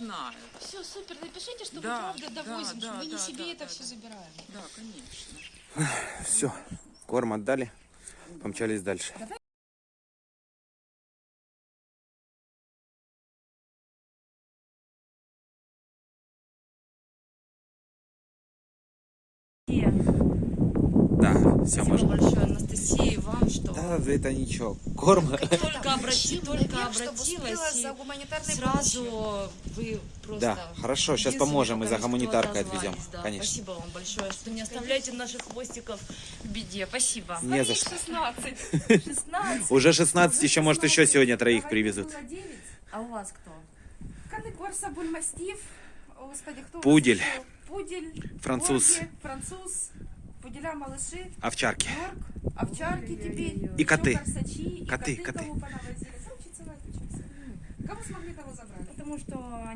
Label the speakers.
Speaker 1: знают.
Speaker 2: Все, супер, напишите, что
Speaker 1: Да,
Speaker 2: вы правда
Speaker 1: да,
Speaker 2: довозим,
Speaker 1: да,
Speaker 2: что мы не
Speaker 1: да,
Speaker 2: себе
Speaker 1: да,
Speaker 2: это
Speaker 1: да,
Speaker 2: все
Speaker 1: да.
Speaker 2: забираем.
Speaker 1: Да, конечно.
Speaker 3: Все, корм отдали, помчались дальше. Да, все
Speaker 4: Спасибо
Speaker 3: можно.
Speaker 4: большое, Анастасия,
Speaker 3: Да, это ничего. Корм.
Speaker 4: только, обрати, только обратилась, и
Speaker 2: за гуманитарной
Speaker 4: сразу
Speaker 2: помощью.
Speaker 4: вы просто...
Speaker 3: Да, хорошо, сейчас поможем, мы
Speaker 4: пока
Speaker 3: за гуманитаркой отвезем.
Speaker 4: да.
Speaker 3: Конечно.
Speaker 4: Спасибо вам большое, что не оставляете наших хвостиков в беде. Спасибо.
Speaker 3: Не за что.
Speaker 4: 16. 16.
Speaker 3: Уже 16, еще, может, еще сегодня троих привезут.
Speaker 4: А у вас кто?
Speaker 5: Канекорса, бульмастив, о, господи, кто
Speaker 3: Пудель.
Speaker 5: Пудель,
Speaker 3: Француз.
Speaker 5: Борги, француз, пуделя малыши,
Speaker 3: Овчарки.
Speaker 5: норк, овчарки теперь,
Speaker 3: И коты.
Speaker 5: корсачи, и
Speaker 3: Коты,
Speaker 5: коты,
Speaker 3: коты.
Speaker 5: смогли, того забрали.
Speaker 4: Потому что